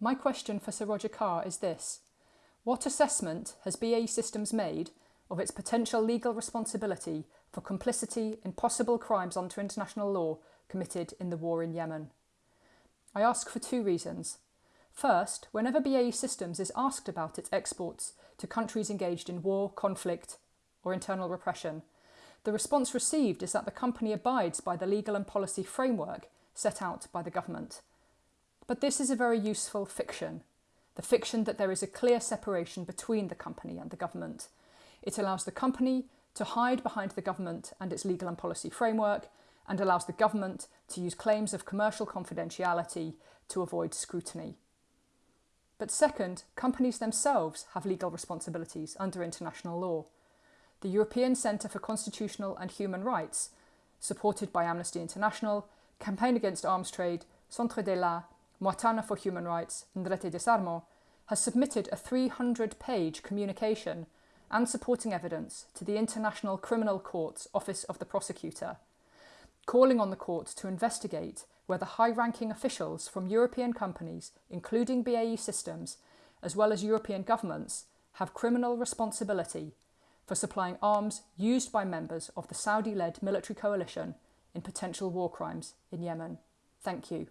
My question for Sir Roger Carr is this What assessment has BAE Systems made of its potential legal responsibility for complicity in possible crimes under international law committed in the war in Yemen? I ask for two reasons. First, whenever BAE Systems is asked about its exports to countries engaged in war, conflict, or internal repression, the response received is that the company abides by the legal and policy framework set out by the government. But this is a very useful fiction the fiction that there is a clear separation between the company and the government. It allows the company to hide behind the government and its legal and policy framework, and allows the government to use claims of commercial confidentiality to avoid scrutiny. But second, companies themselves have legal responsibilities under international law. The European Centre for Constitutional and Human Rights, supported by Amnesty International, Campaign Against Arms Trade, Centre de la Mwatana for Human Rights, and Rete Disarmo, has submitted a 300 page communication and supporting evidence to the International Criminal Court's Office of the Prosecutor, calling on the court to investigate whether high ranking officials from European companies, including BAE Systems, as well as European governments, have criminal responsibility for supplying arms used by members of the Saudi led military coalition in potential war crimes in Yemen. Thank you.